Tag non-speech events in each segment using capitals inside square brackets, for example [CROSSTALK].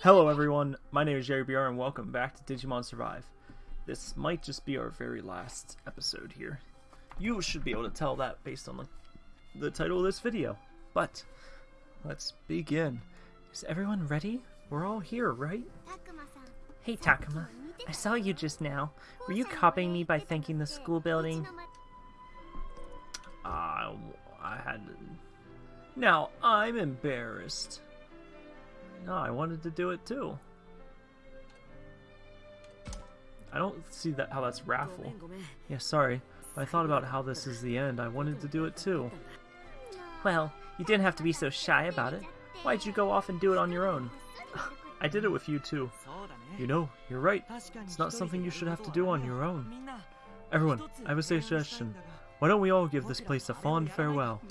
Hello everyone, my name is Jerry BR and welcome back to Digimon Survive. This might just be our very last episode here. You should be able to tell that based on the, the title of this video. But, let's begin. Is everyone ready? We're all here, right? Hey Takuma, I saw you just now. Were you copying me by thanking the school building? Uh, I had... Now, I'm embarrassed. No, I wanted to do it too. I don't see that how that's raffle. Yeah, sorry. I thought about how this is the end. I wanted to do it too. Well, you didn't have to be so shy about it. Why'd you go off and do it on your own? [SIGHS] I did it with you too. You know, you're right. It's not something you should have to do on your own. Everyone, I have a suggestion. Why don't we all give this place a fond farewell?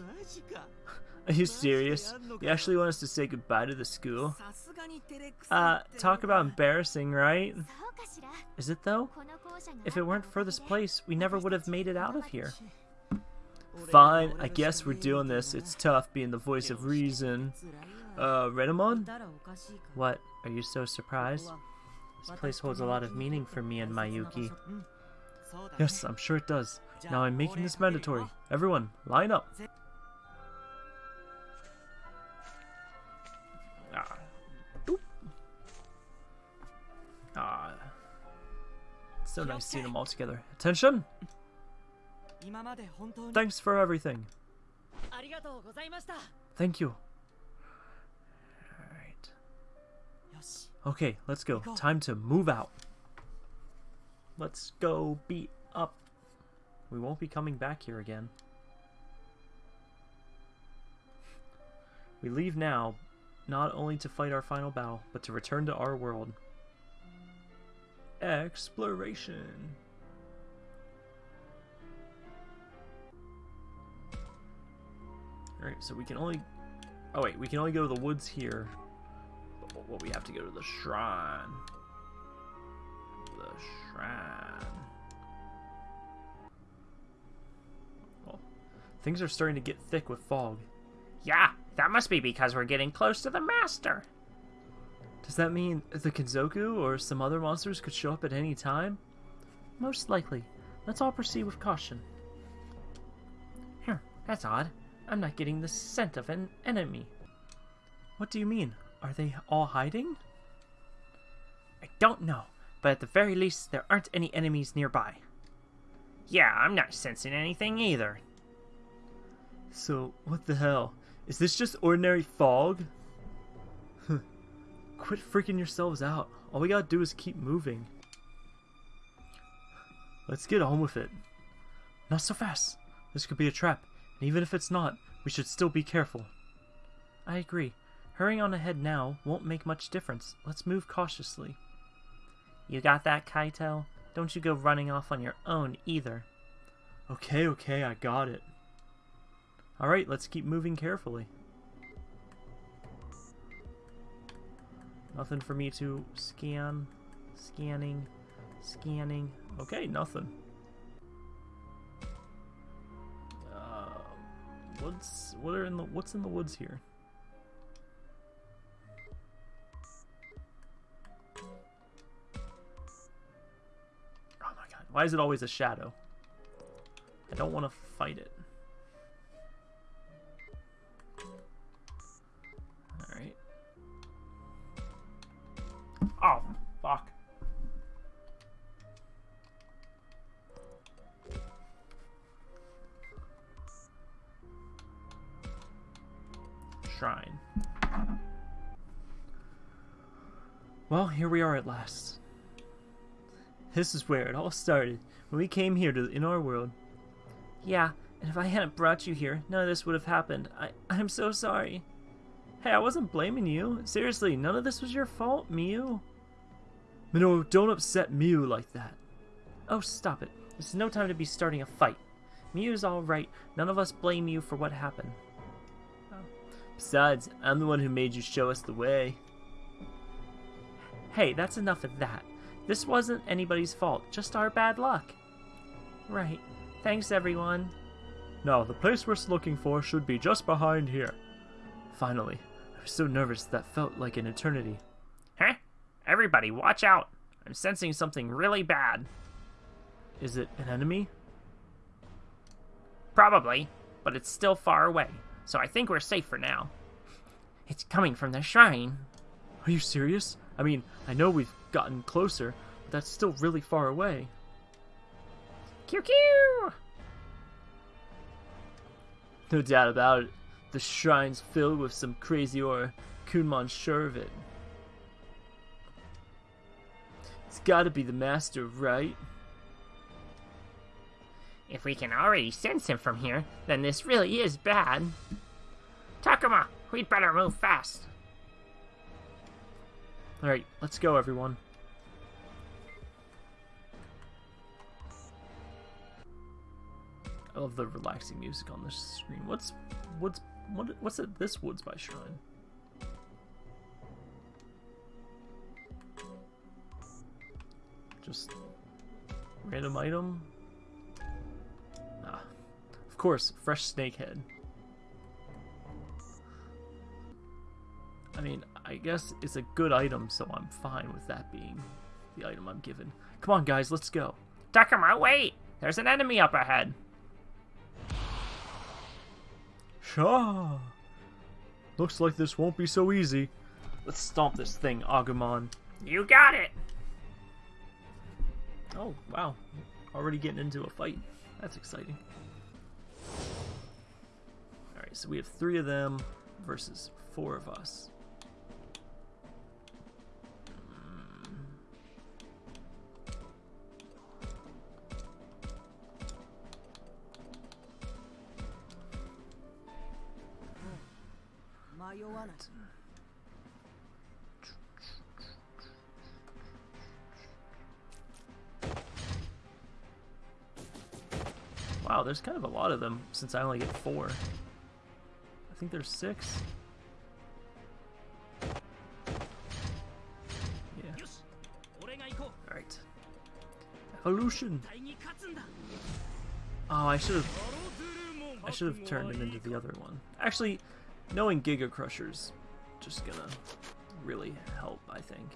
Are you serious? You actually want us to say goodbye to the school? Uh, talk about embarrassing, right? Is it though? If it weren't for this place, we never would have made it out of here. Fine, I guess we're doing this. It's tough being the voice of reason. Uh, Renamon? What? Are you so surprised? This place holds a lot of meaning for me and Mayuki. Yes, I'm sure it does. Now I'm making this mandatory. Everyone, line up. So nice seeing them all together. Attention! Thanks for everything. Thank you. Alright. Okay, let's go. Time to move out. Let's go beat up. We won't be coming back here again. We leave now, not only to fight our final battle, but to return to our world. Exploration. Alright, so we can only... Oh wait, we can only go to the woods here. But we have to go to the shrine. The shrine. Well, things are starting to get thick with fog. Yeah, that must be because we're getting close to the master. Does that mean the Kinzoku or some other monsters could show up at any time? Most likely. Let's all proceed with caution. Here, that's odd. I'm not getting the scent of an enemy. What do you mean? Are they all hiding? I don't know, but at the very least, there aren't any enemies nearby. Yeah, I'm not sensing anything either. So, what the hell? Is this just ordinary fog? Quit freaking yourselves out. All we gotta do is keep moving. Let's get on with it. Not so fast. This could be a trap, and even if it's not, we should still be careful. I agree. Hurrying on ahead now won't make much difference. Let's move cautiously. You got that, Kaito? Don't you go running off on your own either. Okay, okay, I got it. Alright, let's keep moving carefully. Nothing for me to scan. Scanning. Scanning. Okay, nothing. Uh, what's what are in the what's in the woods here? Oh my god! Why is it always a shadow? I don't want to fight it. Well, here we are at last. This is where it all started, when we came here to in our world. Yeah, and if I hadn't brought you here, none of this would have happened. I, I'm so sorry. Hey, I wasn't blaming you. Seriously, none of this was your fault, Miu. Mino, don't upset Miu like that. Oh, stop it. This is no time to be starting a fight. Miu's alright. None of us blame you for what happened. Besides, I'm the one who made you show us the way. Hey, that's enough of that. This wasn't anybody's fault, just our bad luck. Right. Thanks, everyone. Now, the place we're looking for should be just behind here. Finally. I was so nervous that felt like an eternity. Huh? Everybody, watch out! I'm sensing something really bad. Is it an enemy? Probably, but it's still far away, so I think we're safe for now. It's coming from the shrine. Are you serious? I mean, I know we've gotten closer, but that's still really far away. Q Q! No doubt about it. The shrine's filled with some crazy or Kunmon sure of it. It's gotta be the master, right? If we can already sense him from here, then this really is bad. Takuma, we'd better move fast. Alright, let's go, everyone. I love the relaxing music on this screen. What's what's what what's it this woods by shrine? Just random item. Ah, of course, fresh snake I mean, I guess it's a good item, so I'm fine with that being the item I'm given. Come on, guys, let's go. Takuma, wait! There's an enemy up ahead. Shaw! Looks like this won't be so easy. Let's stomp this thing, Agumon. You got it! Oh, wow. Already getting into a fight. That's exciting. Alright, so we have three of them versus four of us. Wow, there's kind of a lot of them since I only get four. I think there's six. Yeah. Alright. Evolution! Oh, I should have... I should have turned him into the other one. Actually, knowing Giga Crusher's just gonna really help, I think.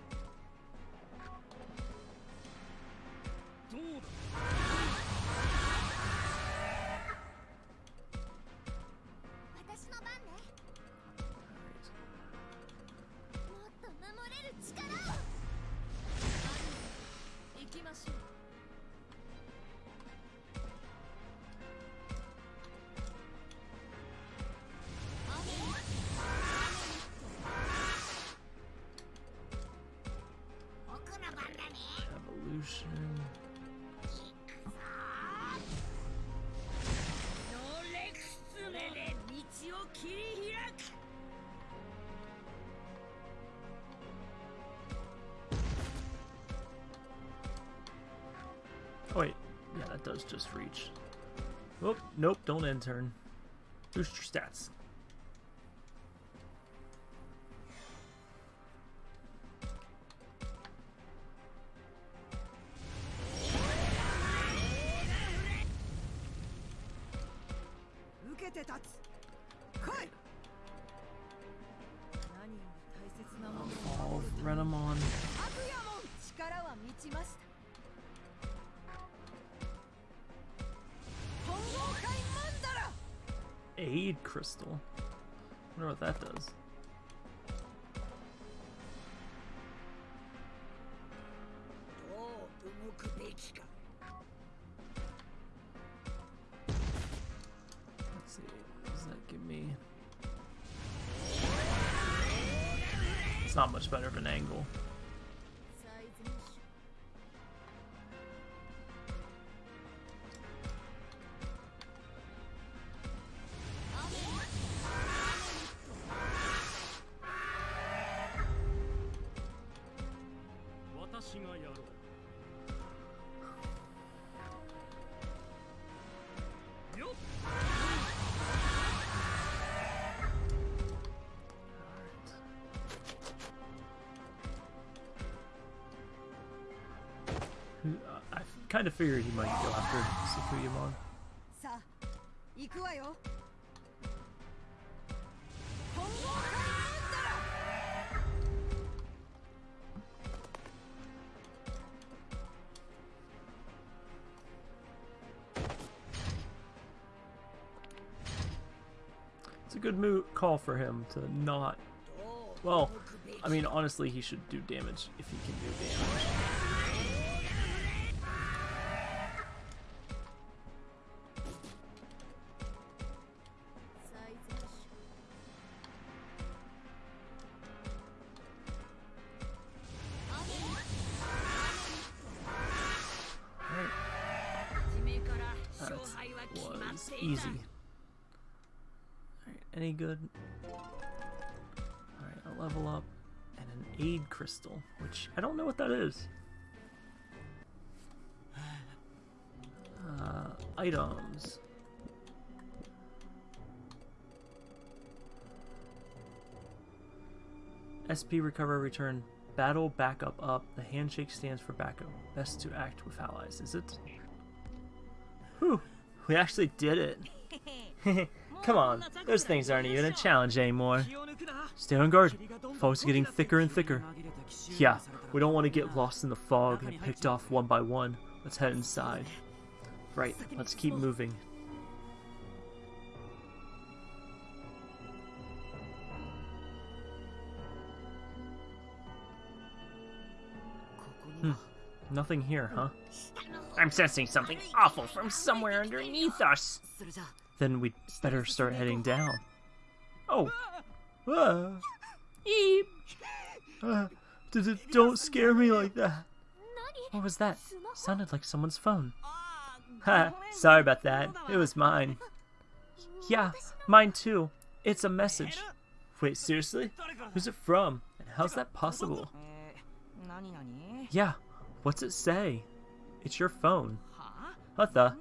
Don't intern. Boost your stats. It's not much better of an angle. It's a good move call for him to not. Well, I mean, honestly, he should do damage if he can do damage. Which I don't know what that is. Uh, items. SP recover return battle backup up. The handshake stands for backup. Best to act with allies. Is it? Whew, we actually did it. [LAUGHS] [LAUGHS] Come on, those things aren't even a challenge anymore. Stay on guard. Fogs getting thicker and thicker. Yeah, we don't want to get lost in the fog and picked off one by one. Let's head inside. Right, let's keep moving. Hmm, nothing here, huh? I'm sensing something awful from somewhere underneath us. Then we'd better start heading down. Oh. Ah. Eep. Ah. D- d- don't scare me like that. What was that? Sounded like someone's phone. Ha, sorry about that. It was mine. Yeah, mine too. It's a message. Wait, seriously? Who's it from? And how's that possible? Yeah, what's it say? It's your phone. What the?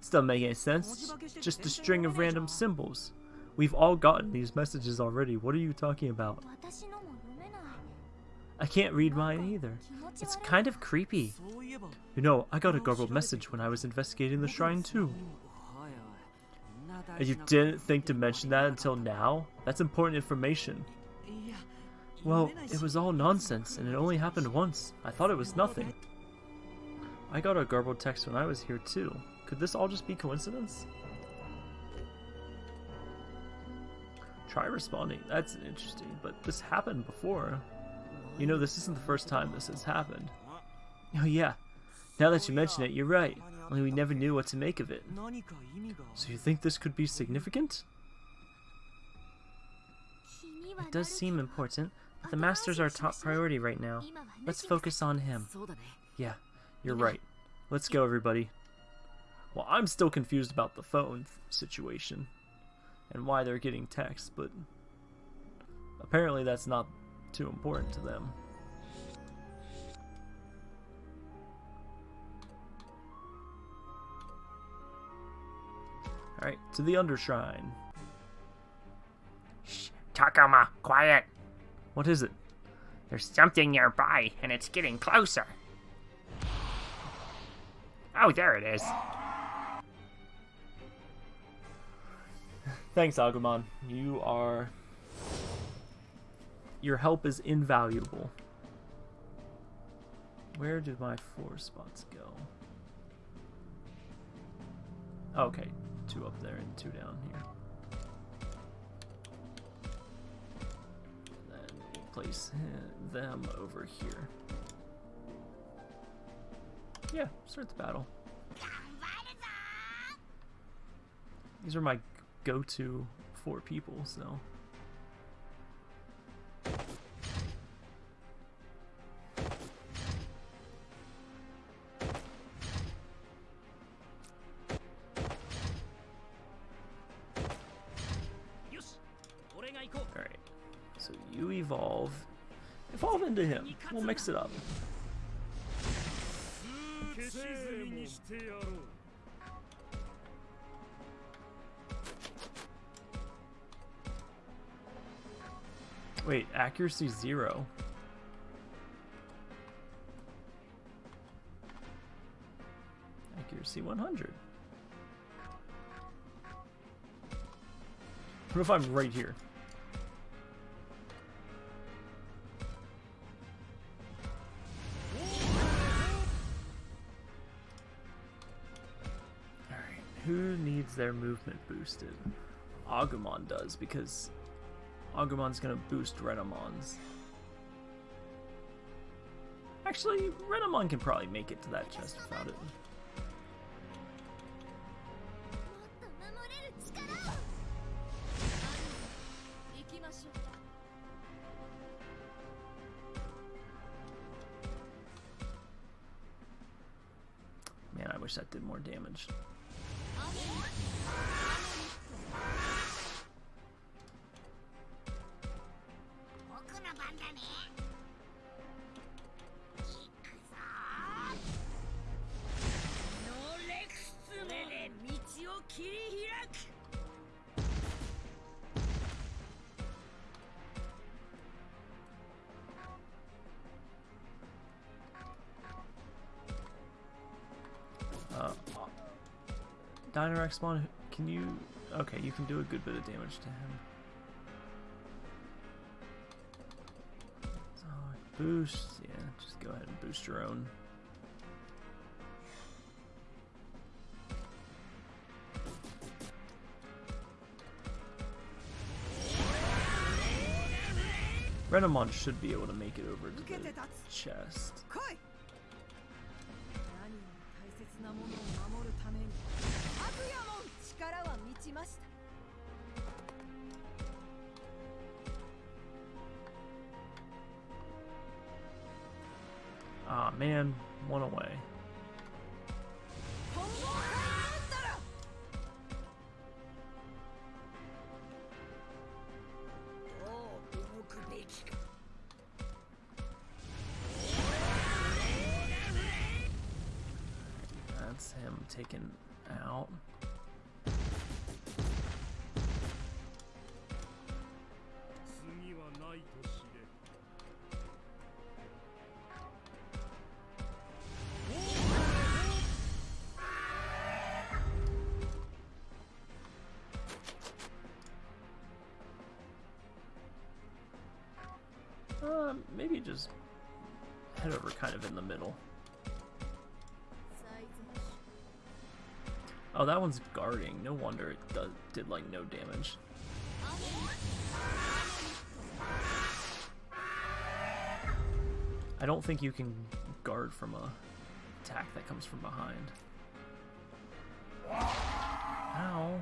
Still making any sense? Just a string of random symbols. We've all gotten these messages already. What are you talking about? I can't read mine either. It's kind of creepy. You know, I got a garbled message when I was investigating the shrine too. And you didn't think to mention that until now? That's important information. Well, it was all nonsense, and it only happened once. I thought it was nothing. I got a garbled text when I was here too. Could this all just be coincidence? Try responding. That's interesting, but this happened before. You know, this isn't the first time this has happened. Oh yeah, now that you mention it, you're right. Only we never knew what to make of it. So you think this could be significant? It does seem important, but the Master's our top priority right now. Let's focus on him. Yeah, you're right. Let's go, everybody. Well, I'm still confused about the phone situation and why they're getting texts, but apparently that's not too important to them. Alright, to the Undershrine. Shh, Takuma, quiet. What is it? There's something nearby, and it's getting closer. Oh, there it is. Thanks, Agumon. You are... Your help is invaluable. Where did my four spots go? Okay, two up there and two down here. Then we'll place them over here. Yeah, start the battle. These are my go-to four people, so. Alright, so you evolve. Evolve into him. We'll mix it up. Wait, accuracy zero. Accuracy 100. What if I'm right here? Needs their movement boosted? Agumon does because Agumon's gonna boost Renamon's. Actually, Renamon can probably make it to that chest without it. Dynarexmon, can you... Okay, you can do a good bit of damage to him. Boost, yeah, just go ahead and boost your own. Renamon should be able to make it over to the chest. ました Ah, man, one away. maybe just head over kind of in the middle. Oh, that one's guarding. No wonder it does, did, like, no damage. I don't think you can guard from a attack that comes from behind. Ow.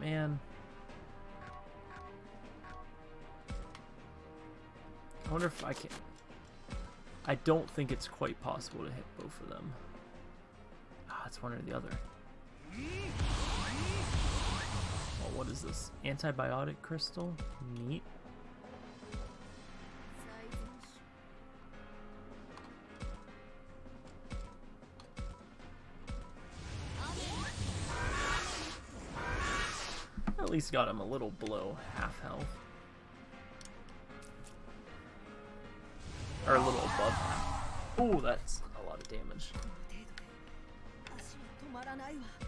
Man. I wonder if I can. I don't think it's quite possible to hit both of them. It's one or the other. Oh, what is this? Antibiotic crystal? Neat. At least got him a little below half health. Or a little above half. Ooh, that's a lot of damage. ない。わ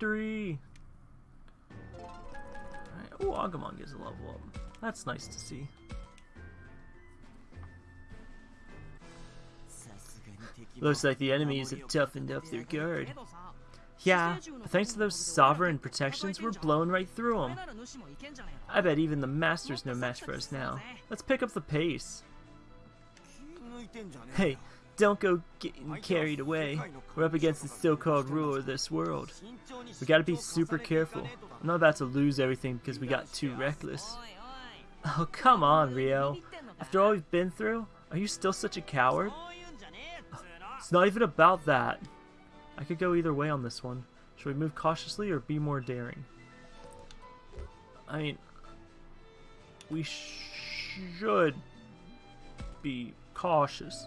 Victory! Alright, Oh, Agumon gets a level up. That's nice to see. Looks like the enemies have toughened up their guard. Yeah, thanks to those sovereign protections, we're blown right through them. I bet even the Master's no match for us now. Let's pick up the pace. Hey, don't go getting carried away. We're up against the so-called ruler of this world. We gotta be super careful. I'm not about to lose everything because we got too reckless. [LAUGHS] Oh, come on, Ryo. After all we've been through, are you still such a coward? Oh, it's not even about that. I could go either way on this one. Should we move cautiously or be more daring? I mean, we sh should be cautious.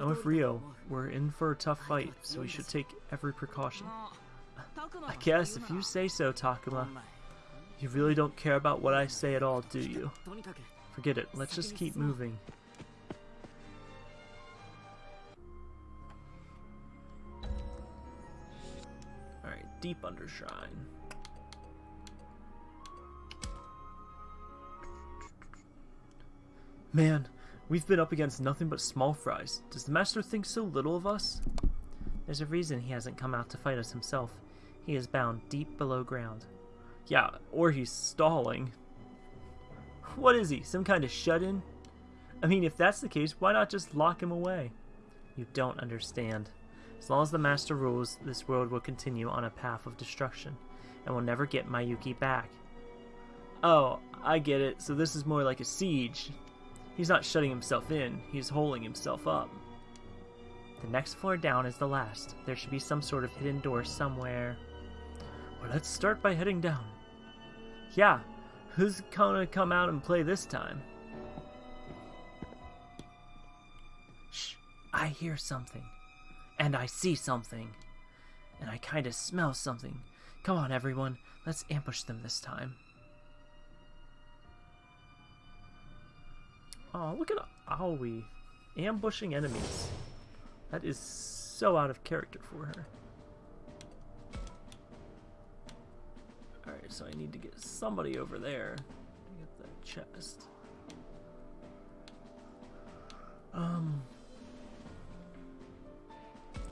I'm with Ryo. We're in for a tough fight, so we should take every precaution. I guess if you say so, Takuma. You really don't care about what I say at all, do you? Forget it. Let's just keep moving. Alright, Deep Undershrine. Man, we've been up against nothing but small fries. Does the Master think so little of us? There's a reason he hasn't come out to fight us himself. He is bound deep below ground. Yeah, or he's stalling. What is he, some kind of shut-in? I mean, if that's the case, why not just lock him away? You don't understand. As long as the Master rules, this world will continue on a path of destruction, and will never get Mayuki back. Oh, I get it. So this is more like a siege. He's not shutting himself in, he's holding himself up. The next floor down is the last. There should be some sort of hidden door somewhere. Well, let's start by heading down. Yeah, who's gonna come out and play this time? Shh, I hear something. And I see something. And I kinda smell something. Come on, everyone, let's ambush them this time. Oh, look at Aoi ambushing enemies. That is so out of character for her. Alright, so I need to get somebody over there to get that chest. Um,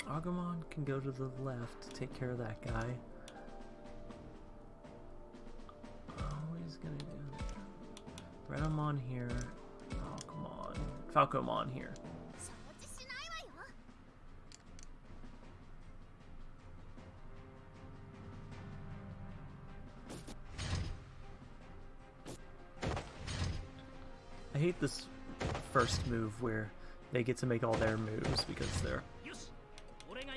Agumon can go to the left to take care of that guy. Always gonna do Renamon here. Falcomon here. I hate this first move where they get to make all their moves because they're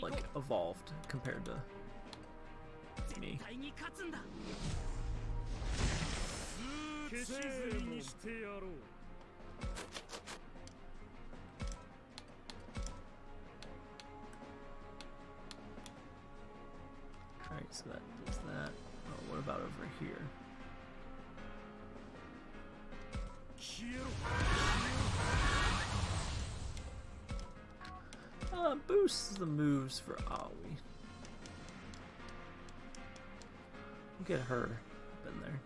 like evolved compared to me. so that does that. Oh, what about over here? Uh, boosts the moves for Aoi. Look at her up in there.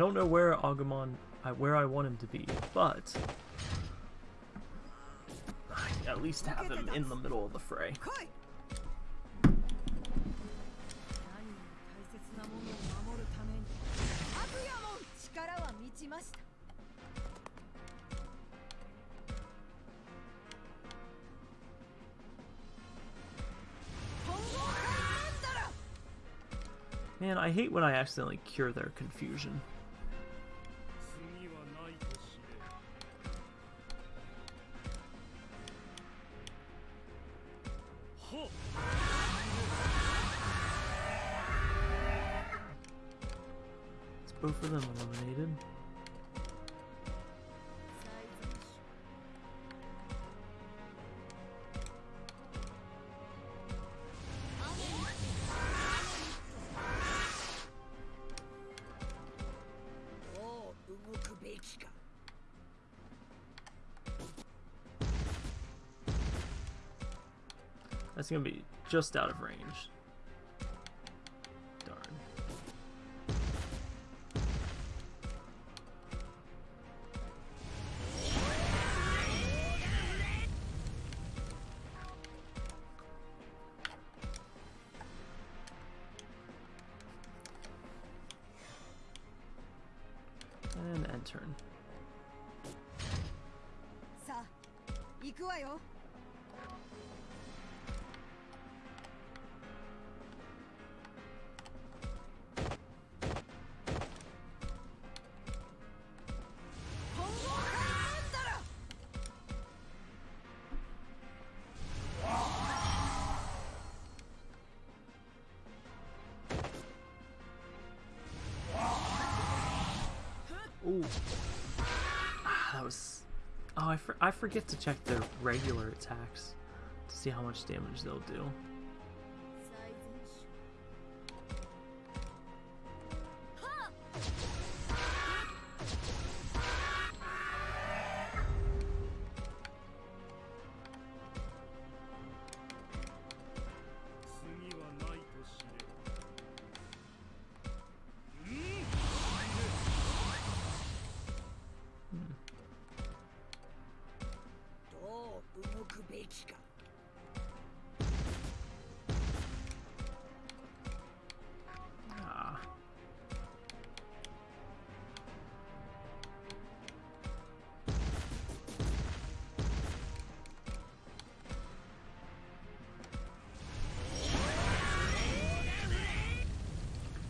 I don't know where Agumon, where I want him to be, but I at least have him in the middle of the fray. Man, I hate when I accidentally cure their confusion. both of them eliminated. That's gonna be just out of range. Forget to check their regular attacks to see how much damage they'll do.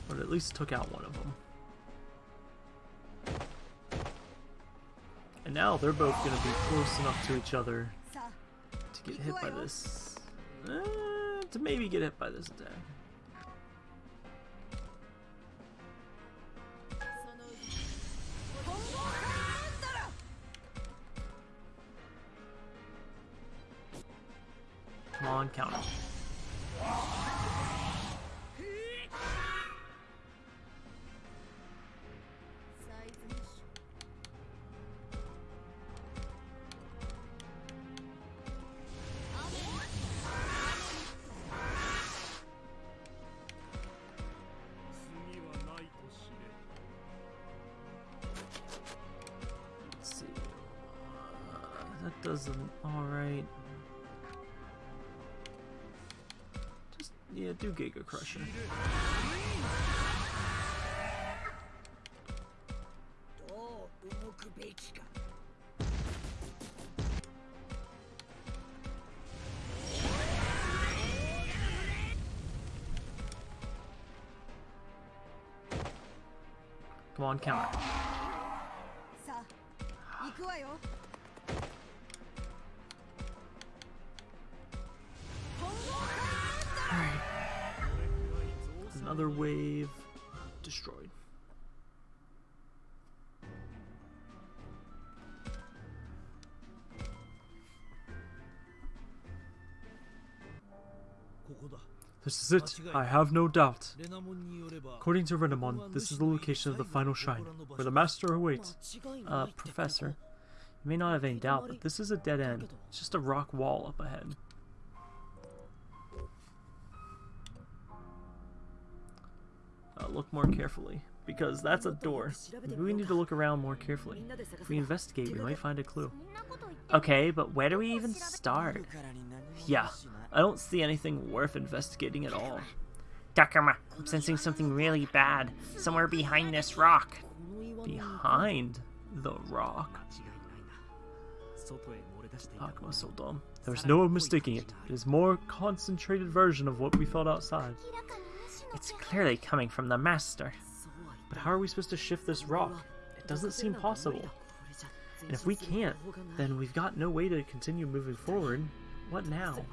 But at least took out one of them. And now they're both going to be close enough to each other get hit by this. Uh, to maybe get hit by this attack. どう動くべきか.さあ行くわよ Another wave destroyed. This is it, I have no doubt. According to Renamon, this is the location of the final shrine, where the master awaits. Uh, Professor, you may not have any doubt, but this is a dead end. It's just a rock wall up ahead. uh, look more carefully, because that's a door. We need to look around more carefully. If we investigate, we might find a clue. Okay, but where do we even start? Yeah, I don't see anything worth investigating at all. Takuma, I'm sensing something really bad. Somewhere behind this rock. Behind the rock? Takuma's so dumb. There's no mistaking it. It is more concentrated version of what we felt outside. It's clearly coming from the master. But how are we supposed to shift this rock? It doesn't seem possible. And if we can't, then we've got no way to continue moving forward. What now?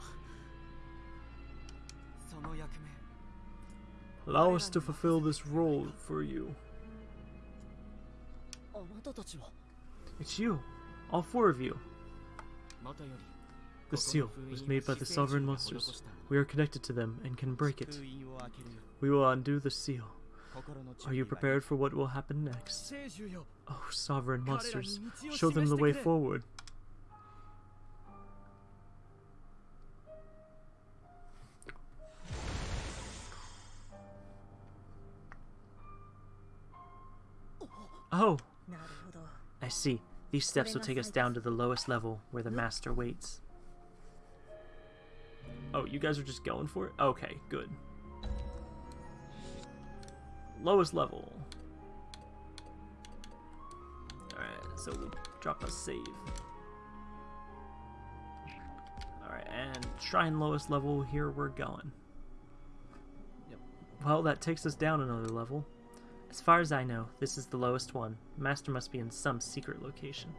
Allow us to fulfill this role for you. It's you. All four of you. The seal was made by the sovereign monsters. We are connected to them and can break it. We will undo the seal. Are you prepared for what will happen next? Oh, sovereign monsters, show them the way forward. Oh! I see. These steps will take us down to the lowest level, where the master waits. Oh, you guys are just going for it? Okay, good. Lowest level. Alright, so we'll drop a save. Alright, and shrine lowest level, here we're going. Yep. Well, that takes us down another level. As far as I know, this is the lowest one. Master must be in some secret location.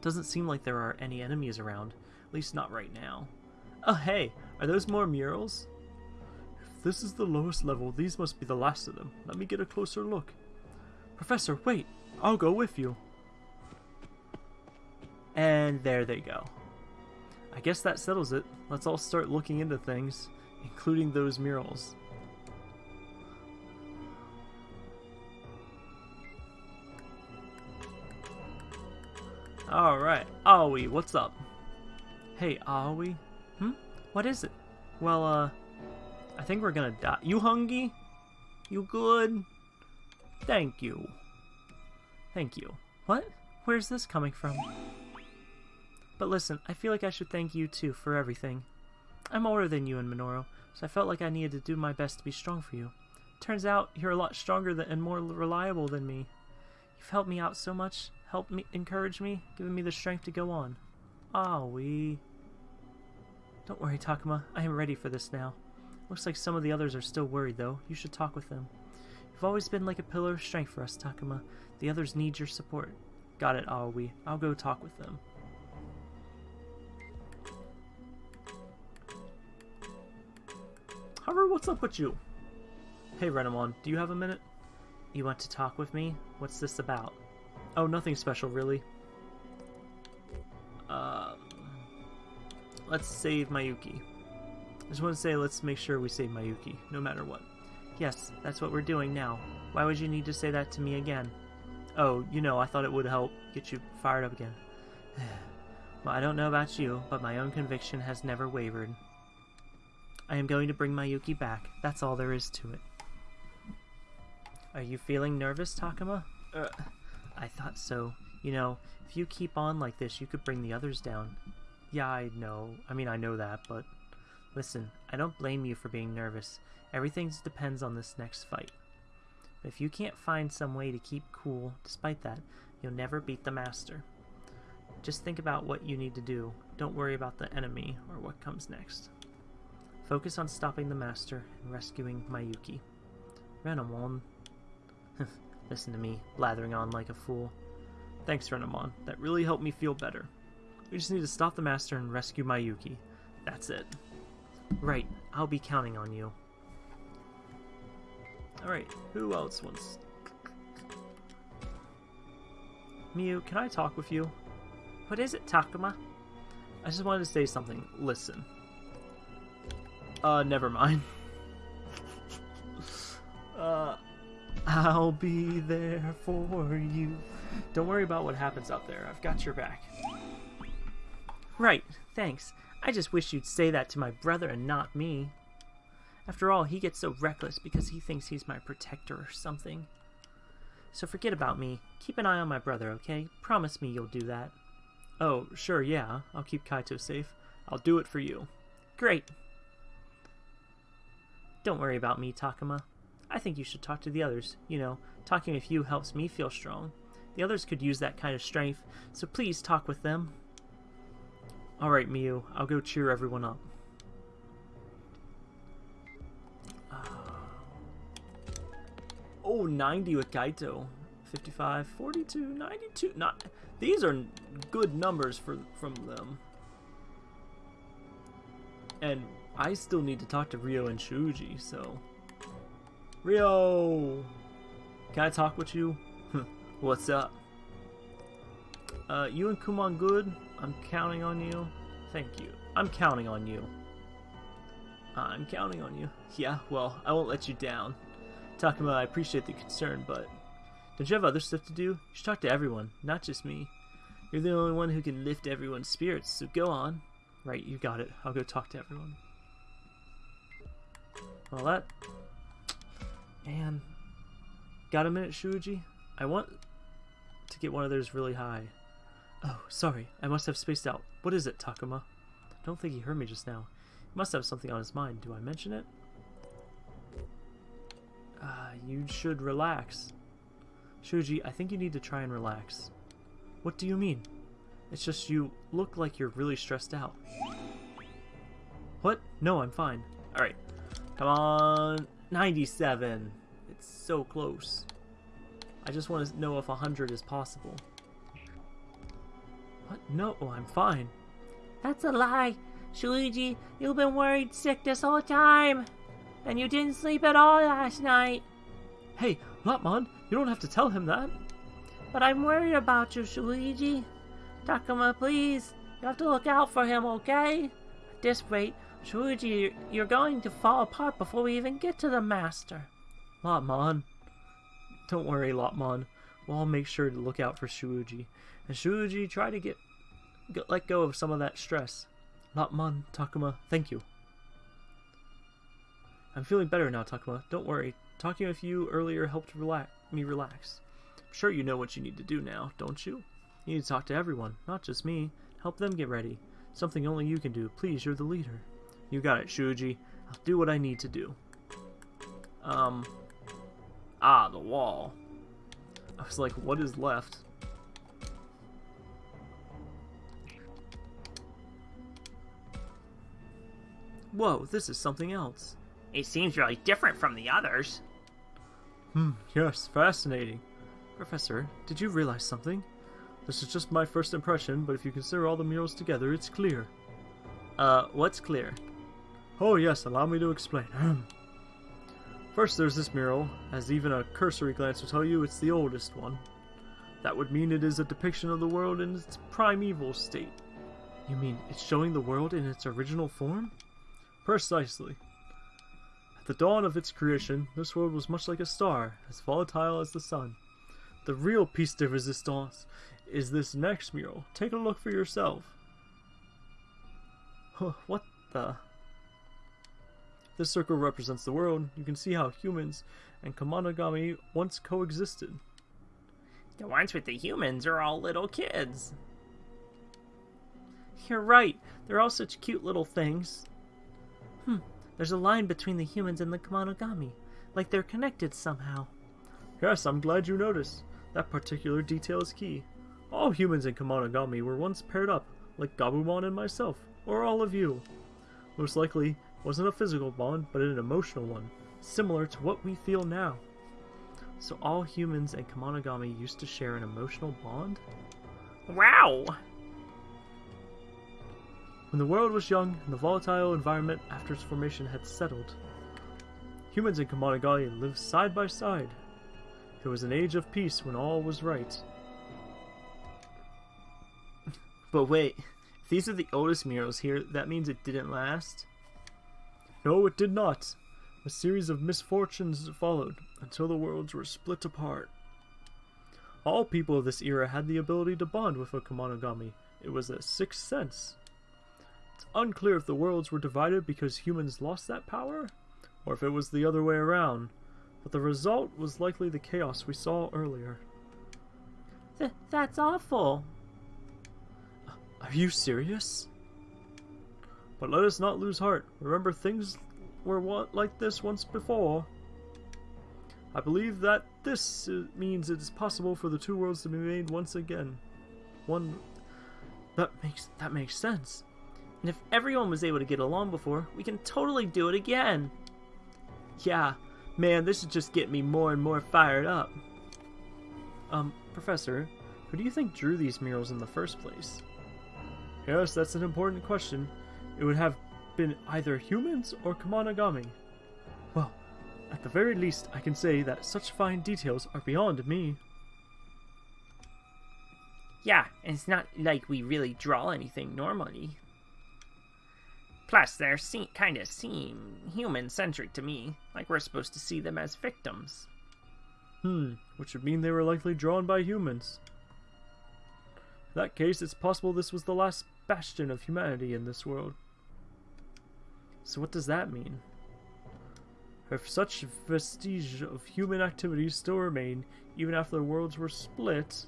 Doesn't seem like there are any enemies around, at least not right now. Oh hey, are those more murals? This is the lowest level, these must be the last of them. Let me get a closer look. Professor, wait! I'll go with you. And there they go. I guess that settles it. Let's all start looking into things, including those murals. Alright, Aoi, what's up? Hey, Aoi? Hmm? What is it? Well, uh, I think we're gonna die. You hungry? You good? Thank you. Thank you. What? Where's this coming from? But listen, I feel like I should thank you too for everything. I'm older than you and Minoru, so I felt like I needed to do my best to be strong for you. Turns out you're a lot stronger than, and more reliable than me. You've helped me out so much, helped me, encouraged me, given me the strength to go on. Ah, we. Don't worry, Takuma. I am ready for this now. Looks like some of the others are still worried, though. You should talk with them. You've always been like a pillar of strength for us, Takuma. The others need your support. Got it, Aoi. I'll go talk with them. However, what's up with you? Hey, Renamon, do you have a minute? You want to talk with me? What's this about? Oh, nothing special, really. Um, let's save Mayuki. I just want to say let's make sure we save Mayuki, no matter what. Yes, that's what we're doing now. Why would you need to say that to me again? Oh, you know, I thought it would help get you fired up again. [SIGHS] well, I don't know about you, but my own conviction has never wavered. I am going to bring Mayuki back. That's all there is to it. Are you feeling nervous, Takuma? Uh, I thought so. You know, if you keep on like this, you could bring the others down. Yeah, I know. I mean, I know that, but listen, I don't blame you for being nervous. Everything depends on this next fight. But if you can't find some way to keep cool despite that, you'll never beat the master. Just think about what you need to do. Don't worry about the enemy or what comes next. Focus on stopping the master and rescuing Mayuki. Renamon. [LAUGHS] Listen to me, blathering on like a fool. Thanks, Renamon. That really helped me feel better. We just need to stop the master and rescue Mayuki. That's it. Right, I'll be counting on you. Alright, who else wants... Miu, can I talk with you? What is it, Takuma? I just wanted to say something. Listen. Uh, never mind. [LAUGHS] uh, I'll be there for you. Don't worry about what happens out there. I've got your back. Right, thanks. I just wish you'd say that to my brother and not me. After all, he gets so reckless because he thinks he's my protector or something. So forget about me. Keep an eye on my brother, okay? Promise me you'll do that. Oh, sure, yeah. I'll keep Kaito safe. I'll do it for you. Great. Don't worry about me, Takuma. I think you should talk to the others. You know, talking with you helps me feel strong. The others could use that kind of strength, so please talk with them. Alright, Miu, I'll go cheer everyone up. Oh, 90 with Kaito. 55, 42, 92. Not these are good numbers for from them. And I still need to talk to Ryo and Shuji, so Ryo, can I talk with you? [LAUGHS] What's up? Uh, you and Kunemon good? I'm counting on you. Thank you. I'm counting on you. Uh, I'm counting on you. [LAUGHS] Yeah, well, I won't let you down. Takuma, I appreciate the concern, but don't you have other stuff to do? You should talk to everyone, not just me. You're the only one who can lift everyone's spirits, so go on. Right, you got it. I'll go talk to everyone. Well, that... Man. Got a minute, Shuji? I want to get one of those really high. Oh, sorry. I must have spaced out. What is it, Takuma? I don't think he heard me just now. He must have something on his mind. Do I mention it? Uh, you should relax. Shuji, I think you need to try and relax. What do you mean? It's just you look like you're really stressed out. What? No, I'm fine. Alright. Come on. 97. It's so close. I just want to know if 100 is possible. What? No, oh, I'm fine. That's a lie. Shuji, you've been worried sick this whole time. And you didn't sleep at all last night. Hey, Lopmon, you don't have to tell him that. But I'm worried about you, Shuji. Takuma, please. You have to look out for him, okay? At this rate, Shuji, you're going to fall apart before we even get to the Master. Lopmon. Don't worry, Lopmon. We'll all make sure to look out for Shuji. And Shuji, try to get, get let go of some of that stress. Lopmon, Takuma, thank you. I'm feeling better now, Takuma. Don't worry. Talking with you earlier helped relax me relax. I'm sure you know what you need to do now, don't you? You need to talk to everyone, not just me. Help them get ready. Something only you can do. Please, you're the leader. You got it, Shuji. I'll do what I need to do. Um. Ah, the wall. I was like, what is left? Whoa, this is something else. It seems really different from the others. Hmm, yes, fascinating. Professor, did you realize something? This is just my first impression, but if you consider all the murals together, it's clear. Uh, what's clear? Oh yes, allow me to explain. [CLEARS THROAT] First, there's this mural, as even a cursory glance will tell you it's the oldest one. That would mean it is a depiction of the world in its primeval state. You mean it's showing the world in its original form? Precisely. At the dawn of its creation, this world was much like a star, as volatile as the sun. The real piece de resistance is this next mural. Take a look for yourself. Huh, what the? This circle represents the world. You can see how humans and Kemonogami once coexisted. The ones with the humans are all little kids. You're right. They're all such cute little things. Hmm. There's a line between the humans and the Kemonogami. Like they're connected somehow. Yes, I'm glad you noticed. That particular detail is key. All humans in Kemonogami were once paired up, like Gabumon and myself, or all of you. Most likely, wasn't a physical bond, but an emotional one, similar to what we feel now. So all humans and Kemonogami used to share an emotional bond? Wow! When the world was young and the volatile environment after its formation had settled, humans and Kemonogami lived side by side. It was an age of peace when all was right. But wait, if these are the oldest murals here, that means it didn't last? No, it did not. A series of misfortunes followed until the worlds were split apart. All people of this era had the ability to bond with a Kemonogami. It was a sixth sense. It's unclear if the worlds were divided because humans lost that power, or if it was the other way around, but the result was likely the chaos we saw earlier. Th that's awful. Are you serious? But let us not lose heart. Remember, things were like this once before. I believe that this means it is possible for the two worlds to be made once again. One that makes that makes sense. And if everyone was able to get along before, we can totally do it again. Yeah, man, this is just getting me more and more fired up. Um, Professor, who do you think drew these murals in the first place? Yes, that's an important question. It would have been either humans or Kemonogami. Well, at the very least, I can say that such fine details are beyond me. Yeah, and it's not like we really draw anything normally. Plus, they se- kind of seem human-centric to me, like we're supposed to see them as victims. Hmm, which would mean they were likely drawn by humans. In that case, it's possible this was the last bastion of humanity in this world. So what does that mean? If such vestige of human activities still remain, even after the worlds were split,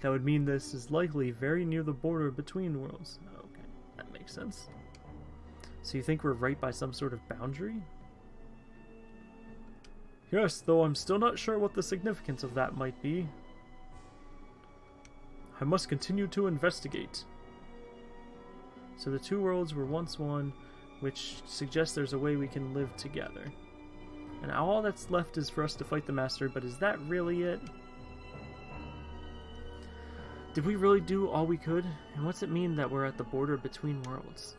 that would mean this is likely very near the border between worlds. Okay, that makes sense. So you think we're right by some sort of boundary? Yes, though I'm still not sure what the significance of that might be. I must continue to investigate. So the two worlds were once one, which suggests there's a way we can live together. And now all that's left is for us to fight the Master, but is that really it? Did we really do all we could? And what's it mean that we're at the border between worlds?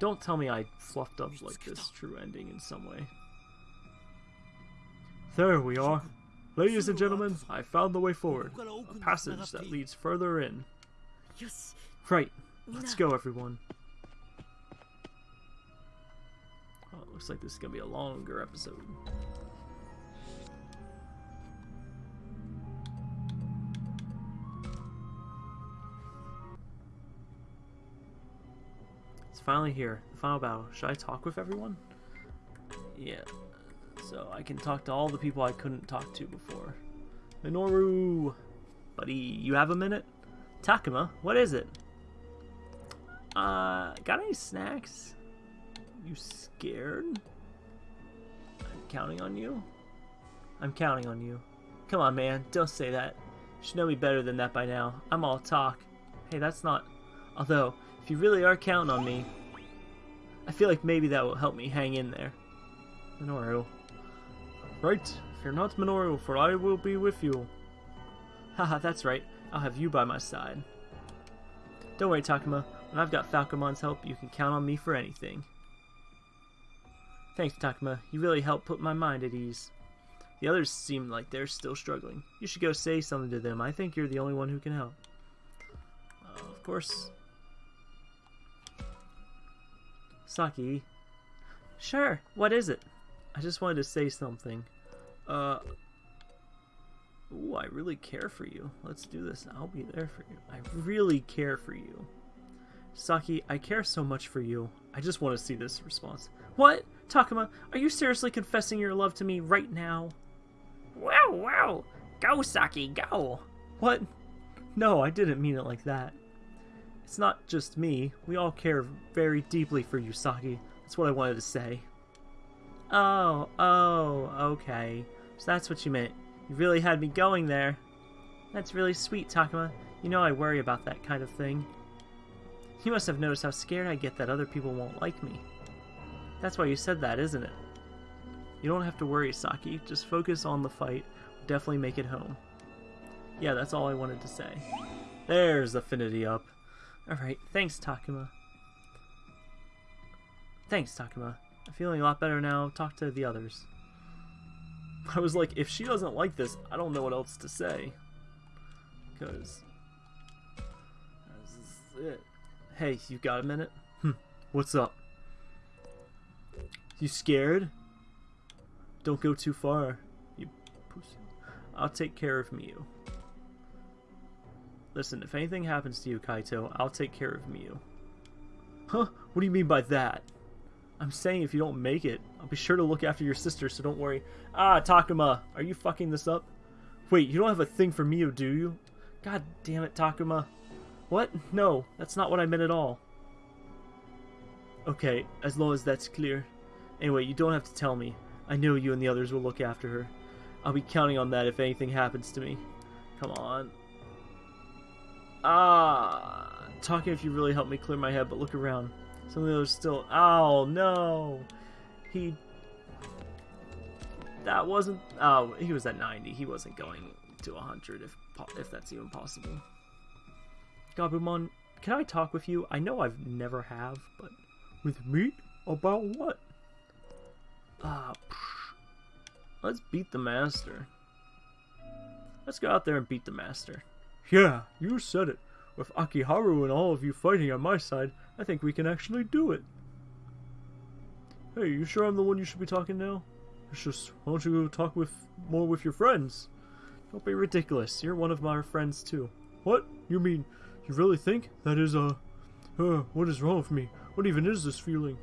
Don't tell me I fluffed up like this true ending in some way. There we are. Ladies and gentlemen, I found the way forward. A passage that leads further in. Yes. Right. Let's go, everyone. Oh, it looks like this is gonna be a longer episode. It's finally here. The final battle. Should I talk with everyone? Yeah. So I can talk to all the people I couldn't talk to before. Minoru! Buddy, you have a minute? Takuma, what is it? Uh, got any snacks? You scared? I'm counting on you. I'm counting on you. Come on, man, don't say that. You should know me better than that by now. I'm all talk. Hey, that's not... Although, if you really are counting on me, I feel like maybe that will help me hang in there. Minoru. Right, fear not Minoru, for I will be with you. Haha, that's right. I'll have you by my side. Don't worry, Takuma. When I've got Falcomon's help, you can count on me for anything. Thanks, Takuma. You really helped put my mind at ease. The others seem like they're still struggling. You should go say something to them. I think you're the only one who can help. Uh, of course. Saki. Sure, what is it? I just wanted to say something. Uh. Ooh, I really care for you. Let's do this. I'll be there for you. I really care for you. Saki, I care so much for you. I just want to see this response. What? Takuma, are you seriously confessing your love to me right now? Wow, wow! Go, Saki, go! What? No, I didn't mean it like that. It's not just me. We all care very deeply for you, Saki. That's what I wanted to say. Oh, oh, okay. So that's what you meant. You really had me going there. That's really sweet, Takuma. You know I worry about that kind of thing. You must have noticed how scared I get that other people won't like me. That's why you said that, isn't it? You don't have to worry, Saki. Just focus on the fight. We'll definitely make it home. Yeah, that's all I wanted to say. There's affinity up. Alright, thanks, Takuma. Thanks, Takuma. I'm feeling a lot better now. Talk to the others. I was like, if she doesn't like this, I don't know what else to say. Because... This is it. Hey, you got a minute? Hmm. What's up? You scared? Don't go too far, you pussy. I'll take care of Miu. Listen, if anything happens to you, Kaito, I'll take care of Miu. Huh? What do you mean by that? I'm saying if you don't make it, I'll be sure to look after your sister, so don't worry. Ah, Takuma, are you fucking this up? Wait, you don't have a thing for Miu, do you? God damn it, Takuma. What? No, that's not what I meant at all. Okay, as long as that's clear. Anyway, you don't have to tell me. I know you and the others will look after her. I'll be counting on that if anything happens to me. Come on. Ah, talking if you really helped me clear my head, but look around. Some of those still. Oh no, he. That wasn't. Oh, he was at 90. He wasn't going to 100 if if that's even possible. Gabumon, can I talk with you? I know I've never have, but with me about what? Ah, psh. let's beat the master. Let's go out there and beat the master. Yeah, you said it. With Akiharu and all of you fighting on my side, I think we can actually do it. Hey, you sure I'm the one you should be talking now? It's just, why don't you go talk with more with your friends? Don't be ridiculous. You're one of my friends too. What? You mean you really think that is a... uh what is wrong with me? What even is this feeling?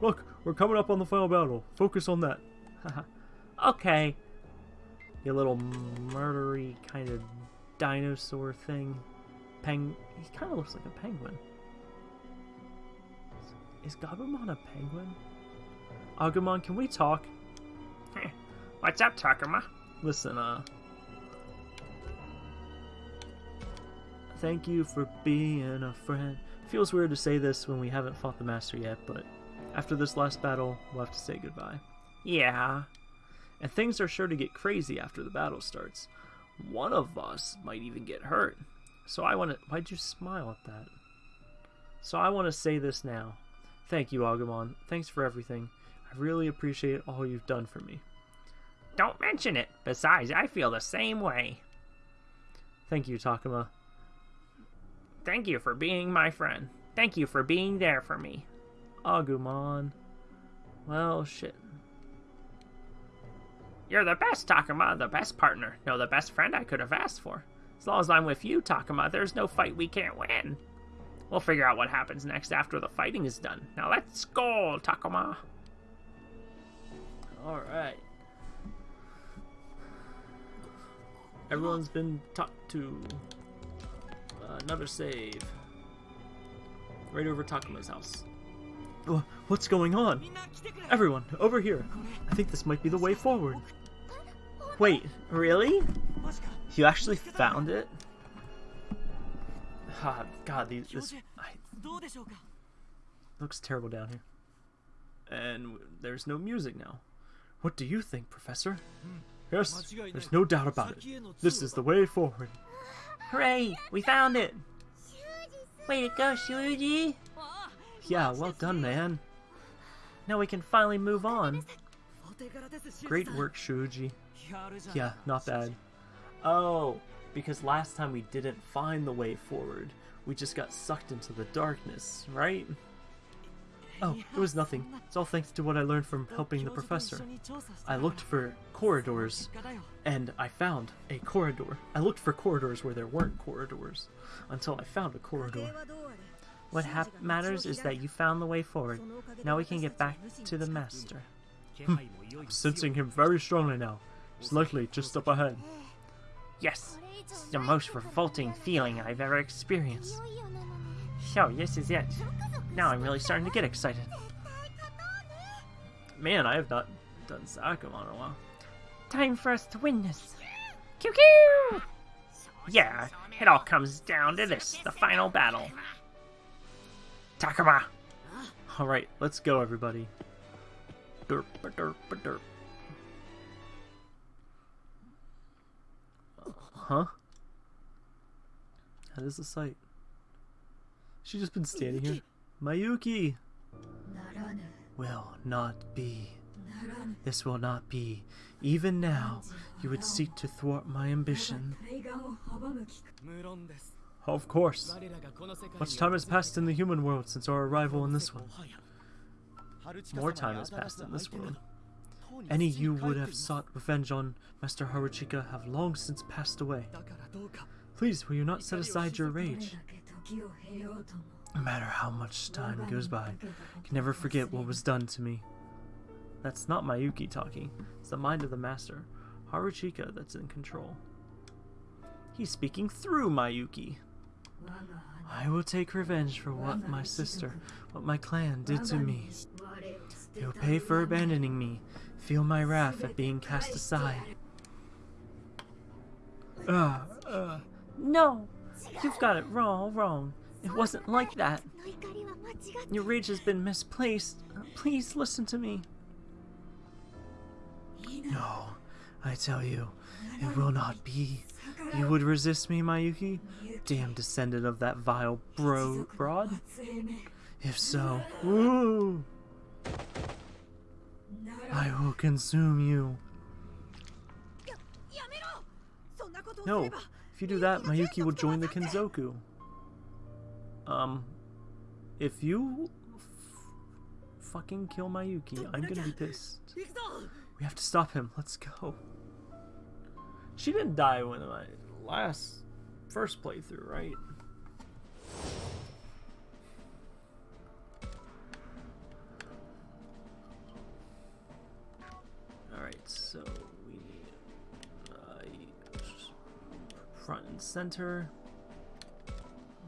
Look, we're coming up on the final battle. Focus on that. [LAUGHS] Okay. You little murdery kind of dinosaur thing. Peng. He kind of looks like a penguin. Is Gabumon a penguin? Agumon, can we talk? What's up, Takuma? Listen, uh. Thank you for being a friend. Feels weird to say this when we haven't fought the Master yet, but after this last battle, we'll have to say goodbye. Yeah. And things are sure to get crazy after the battle starts. One of us might even get hurt. So I want to. Why'd you smile at that? So I want to say this now. Thank you, Agumon. Thanks for everything. I really appreciate all you've done for me. Don't mention it. Besides, I feel the same way. Thank you, Takuma. Thank you for being my friend. Thank you for being there for me. Agumon. Well, shit. You're the best, Takuma, the best partner. No, the best friend I could have asked for. As long as I'm with you, Takuma, there's no fight we can't win. We'll figure out what happens next after the fighting is done. Now let's go, Takuma. Alright. Everyone's been talked to. Uh, another save. Right over Takuma's house. Wha- What's going on? Everyone, over here. I think this might be the way forward. Wait, really? You actually found it? Ah, God, these, this I, looks terrible down here. And there's no music now. What do you think, Professor? Yes, there's no doubt about it. This is the way forward. Hooray! We found it! Way to go, Shuji! Yeah, well done, man. Now we can finally move on. Great work, Shuji. Yeah, not bad. Oh, because last time we didn't find the way forward. We just got sucked into the darkness, right? Oh, it was nothing. It's all thanks to what I learned from helping the professor. I looked for corridors, and I found a corridor. I looked for corridors where there weren't corridors, until I found a corridor. What matters is that you found the way forward. Now we can get back to the master. Hmm. I'm sensing him very strongly now. He's likely just up ahead. Yes, it's the most revolting feeling I've ever experienced. So, yes, is it. Now I'm really starting to get excited. Man, I have not done Sakamon in a while. Time for us to win this. Pew! Yeah, it all comes down to this the final battle. Takuma! Alright, let's go, everybody. Derp, derp, derp. Huh? That is the sight. She just been standing here. Mayuki! Will not be. This will not be. Even now, you would seek to thwart my ambition. Of course. Much time has passed in the human world since our arrival in this one. More time has passed in this world. Any you would have sought revenge on Master Haruchika have long since passed away. Please, will you not set aside your rage? No matter how much time goes by, I can never forget what was done to me. That's not Mayuki talking. It's the mind of the master, Haruchika, that's in control. He's speaking through Mayuki. I will take revenge for what my sister, what my clan did to me. They will pay for abandoning me, feel my wrath at being cast aside. Uh, uh, No! You've got it wrong, wrong. It wasn't like that. Your rage has been misplaced. Please listen to me. No, I tell you, it will not be. You would resist me, Mayuki? Damn descendant of that vile bro broad? If so, woo! I will consume you. No, if you do that, Mayuki will join the Kenzoku. Um, if you fucking kill Mayuki, I'm gonna be pissed. We have to stop him. Let's go. She didn't die when my last first playthrough, right? Alright, so... front and center.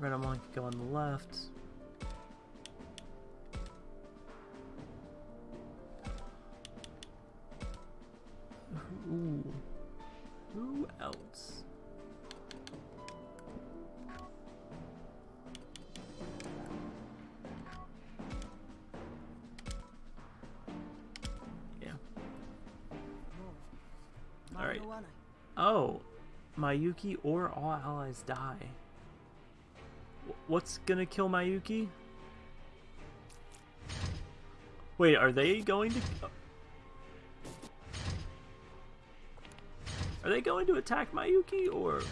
Renamon can go on the left. Mayuki or all allies die. What's gonna kill Mayuki? Wait, are they going to? Are they going to attack Mayuki or?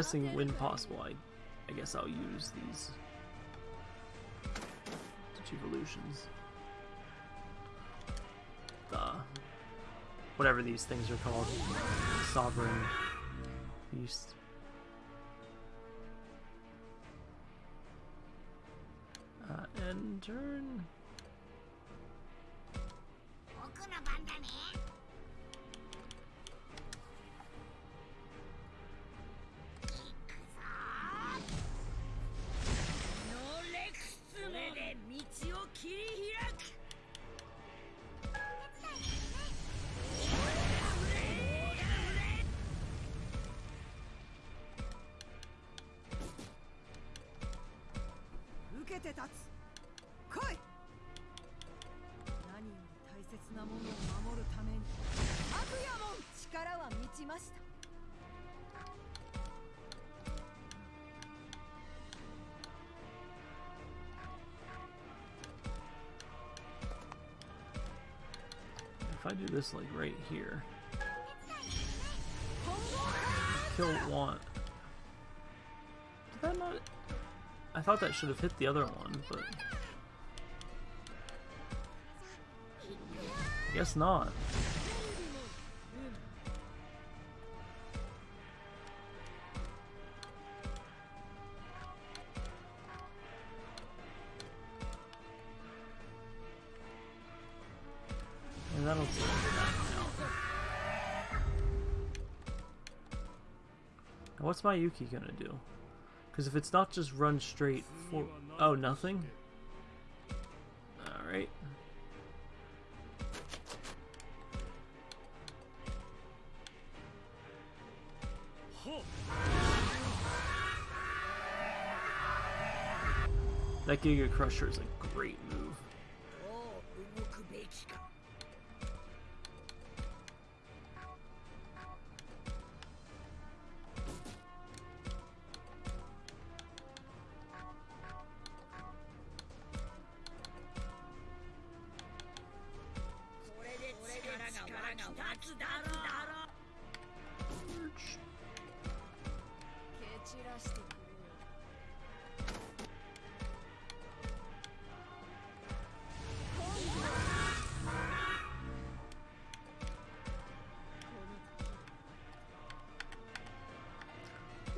Guessing when possible, I, I guess I'll use these two evolutions. The whatever these things are called, sovereign beast. Uh, and turn. て立つ来い何より大切なものを守るために悪夜も力は満ちました If I do this like right here, kill one. Did that not? I thought that should have hit the other one, but guess not. And that'll what's Mayuki gonna do? Because if it's not just run straight for... Oh, nothing? Alright. That Giga Crusher is a great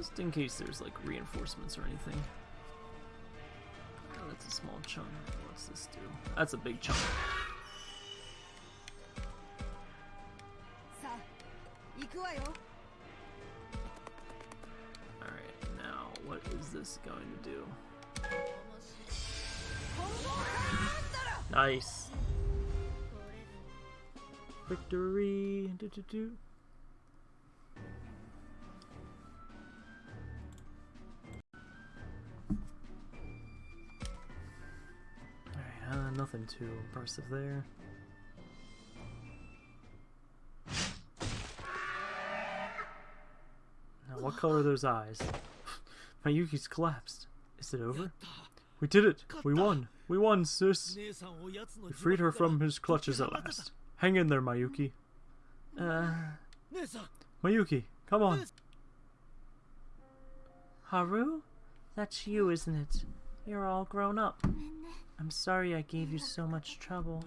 Just in case there's like reinforcements or anything. Oh, that's a small chunk. What's this do? That's a big chunk. do, do. Alright, uh, nothing too impressive there. Now, what color are those eyes? [LAUGHS] Mayuki's collapsed. Is it over? We did it! We won! We won, sis! We freed her from his clutches at last. Hang in there, Mayuki. Uh, Mayuki, come on. Haru? That's you, isn't it? You're all grown up. I'm sorry I gave you so much trouble.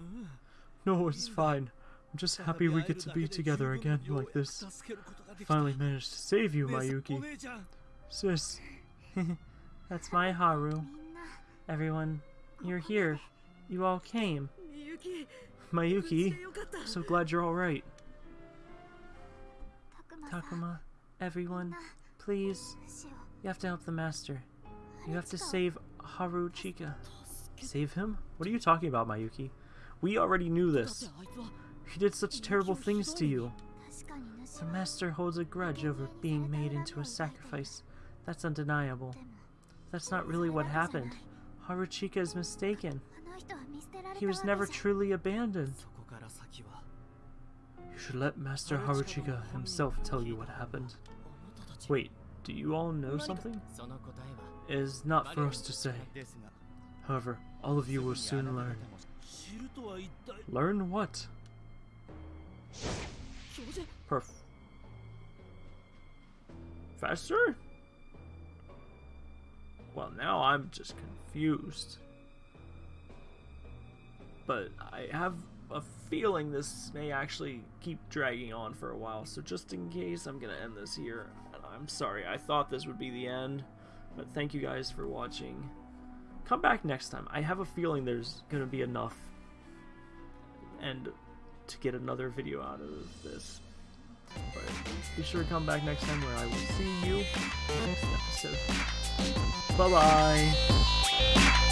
No, it's fine. I'm just happy we get to be together again like this. I finally managed to save you, Mayuki. Sis. [LAUGHS] That's my Haru. Everyone, you're here. You all came. Mayuki, I'm so glad you're alright. Takuma, everyone, please. You have to help the master. You have to save Haruchika. Save him? What are you talking about, Mayuki? We already knew this. He did such terrible things to you. The master holds a grudge over being made into a sacrifice. That's undeniable. That's not really what happened. Haruchika is mistaken. He was never truly abandoned. You should let Master Haruchika himself tell you what happened. Wait, do you all know something? It is not for us to say. However, all of you will soon learn. Learn what? Perf. Faster? Well, now I'm just confused. But I have a feeling this may actually keep dragging on for a while, so just in case, I'm gonna end this here. And I'm sorry, I thought this would be the end, but thank you guys for watching. Come back next time. I have a feeling there's gonna be enough and to get another video out of this. But be sure to come back next time where I will see you next episode. Bye bye.